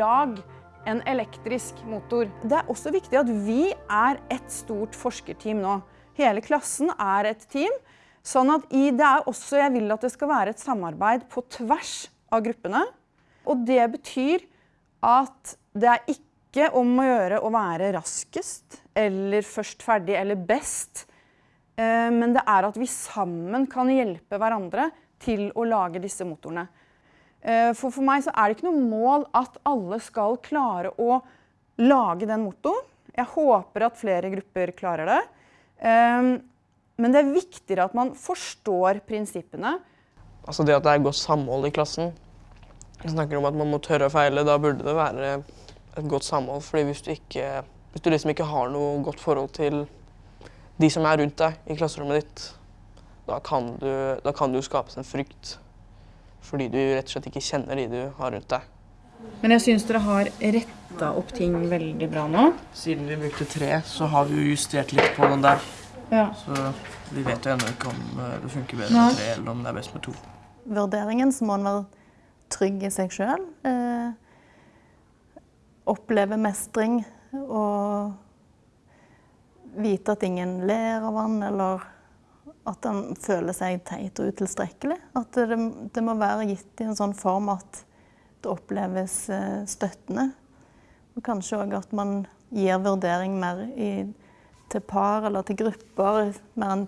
lag en elektrisk motor. Det er også viktig at vi er et stort forskerteam nå. Hele klassen er et team. Sånn at i, det er også, Jeg vil at det skal være et samarbeid på tvers av gruppene. Og det betyr at det er ikke om å gjøre å være raskest eller først ferdig eller best. Eh, men det er at vi sammen kan hjelpe hverandre til å lage disse motorene. Eh, for for meg så er det ikke noe mål at alle skal klare å lage den motoren. Jeg håper at flere grupper klarer det. Eh, men det er viktigere at man forstår prinsippene. Altså det at det er godt samhold i klassen. Vi snakker om at man må tørre å feile. Da burde det være et godt samhold. fordi hvis du, ikke, hvis du liksom ikke har noe godt forhold til de som er rundt deg i klasserommet ditt, da kan du, da kan det skapes en frykt. Fordi du rett og slett ikke kjenner de du har rundt deg. Men jeg syns dere har retta opp ting veldig bra nå. Siden vi brukte tre, så har vi jo justert litt på den der. Ja. Så vi vet jo ennå ikke om eh, det funker bedre med tre, eller om det er best med to. Vurderingen så må en være trygg i seg sjøl. Eh, oppleve mestring og vite at ingen ler av han, eller at han føler seg teit og utilstrekkelig. At det, det må være gitt i en sånn form at det oppleves eh, støttende. Og kanskje òg at man gir vurdering mer i, til par eller til grupper, mer enn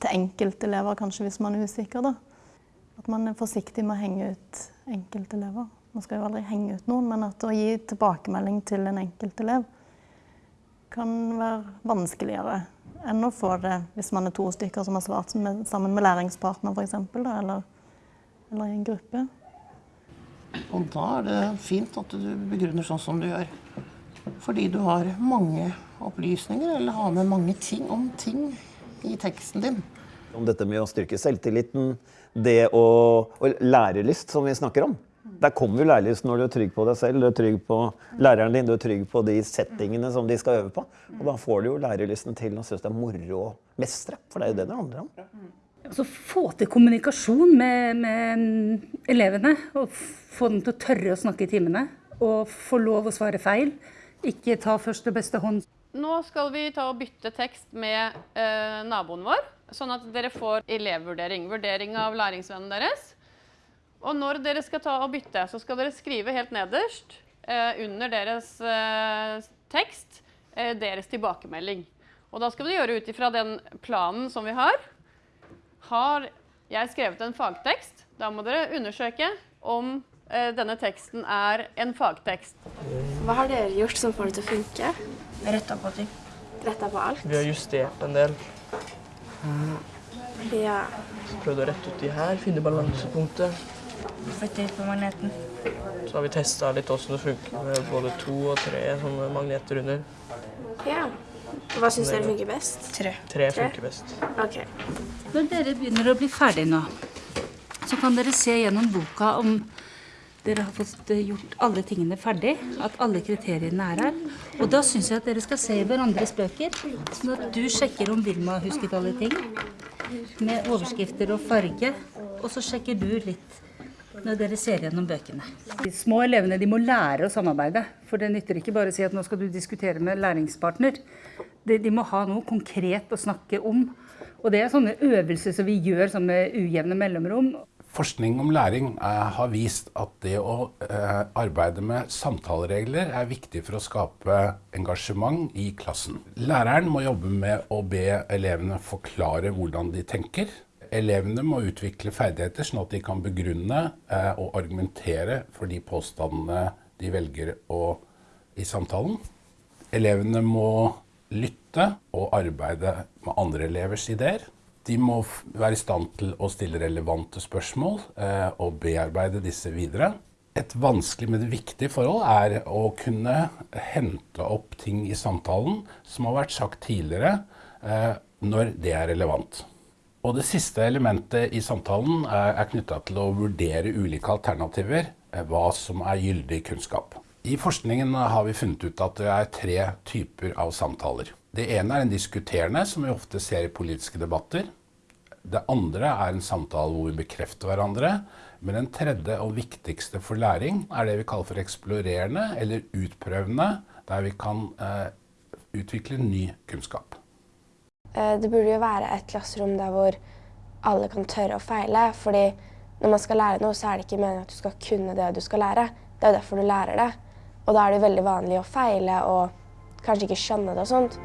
til enkeltelever, kanskje hvis man er usikker. da. At man er forsiktig med å henge ut enkeltelever. Man skal jo aldri henge ut noen, men at å gi tilbakemelding til en enkeltelev kan være vanskeligere enn å få det hvis man er to stykker som har svart med, sammen med læringspartner f.eks. Eller, eller i en gruppe. Og da er det fint at du begrunner sånn som du gjør. Fordi du har mange opplysninger, eller har med mange ting om ting i teksten din. Om dette med å styrke selvtilliten, det å, og lærelyst, som vi snakker om. Der kommer jo lærelysten når du er trygg på deg selv, du er trygg på læreren din, du er trygg på de settingene som de skal øve på. Og da får du jo lærelysten til å synes det er moro å mestre, for det er jo det det handler om. Altså få til kommunikasjon med, med elevene. Og få dem til å tørre å snakke i timene. Og få lov å svare feil. Ikke ta først og beste hånd. Nå skal vi ta og bytte tekst med eh, naboen vår, sånn at dere får elevvurdering. Vurdering av læringsvennen deres. Og når dere skal ta og bytte, så skal dere skrive helt nederst eh, under deres eh, tekst eh, deres tilbakemelding. Og da skal vi gjøre ut ifra den planen som vi har. Har jeg skrevet en fagtekst, da må dere undersøke om eh, denne teksten er en fagtekst. Hva har dere gjort som får det til å funke? Retta på ting. Retta på alt? Vi har justert en del. Ja. Prøvde å rette ut de her, finne balansepunktet. Flytte ut på magneten. Så har vi testa litt åssen det funker med både to og tre sånne magneter under. ja. Hva syns dere funker best? Tre. Tre Tre? funker best. Ok. Når dere begynner å bli ferdig nå, så kan dere se gjennom boka om dere har fått eh, gjort alle tingene ferdig, at alle kriteriene er her. Og da syns jeg at dere skal se i hverandres bøker, sånn at du sjekker om Vilma har husket alle ting, med overskrifter og farge, og så sjekker du litt når dere ser gjennom bøkene. De små elevene de må lære å samarbeide, for det nytter ikke bare å si at nå skal du diskutere med læringspartner. De, de må ha noe konkret å snakke om. Og det er sånne øvelser som vi gjør sånn med ujevne mellomrom. Forskning om læring eh, har vist at det å eh, arbeide med samtaleregler er viktig for å skape engasjement i klassen. Læreren må jobbe med å be elevene forklare hvordan de tenker. Elevene må utvikle ferdigheter sånn at de kan begrunne eh, og argumentere for de påstandene de velger å, i samtalen. Elevene må lytte og arbeide med andre elevers ideer. De må være i stand til å stille relevante spørsmål eh, og bearbeide disse videre. Et vanskelig, men viktig forhold er å kunne hente opp ting i samtalen som har vært sagt tidligere, eh, når det er relevant. Og det siste elementet i samtalen er, er knytta til å vurdere ulike alternativer, eh, hva som er gyldig kunnskap. I forskningen har vi funnet ut at det er tre typer av samtaler. Det ene er en diskuterende, som vi ofte ser i politiske debatter. Det andre er en samtale hvor vi bekrefter hverandre. Men den tredje og viktigste for læring er det vi kaller for eksplorerende eller utprøvende, der vi kan eh, utvikle ny kunnskap. Eh, det burde jo være et klasserom der hvor alle kan tørre å feile. fordi når man skal lære noe, så er det ikke meningen at du skal kunne det du skal lære. Det er jo derfor du lærer det. Og da er det veldig vanlig å feile og kanskje ikke skjønne det og sånt.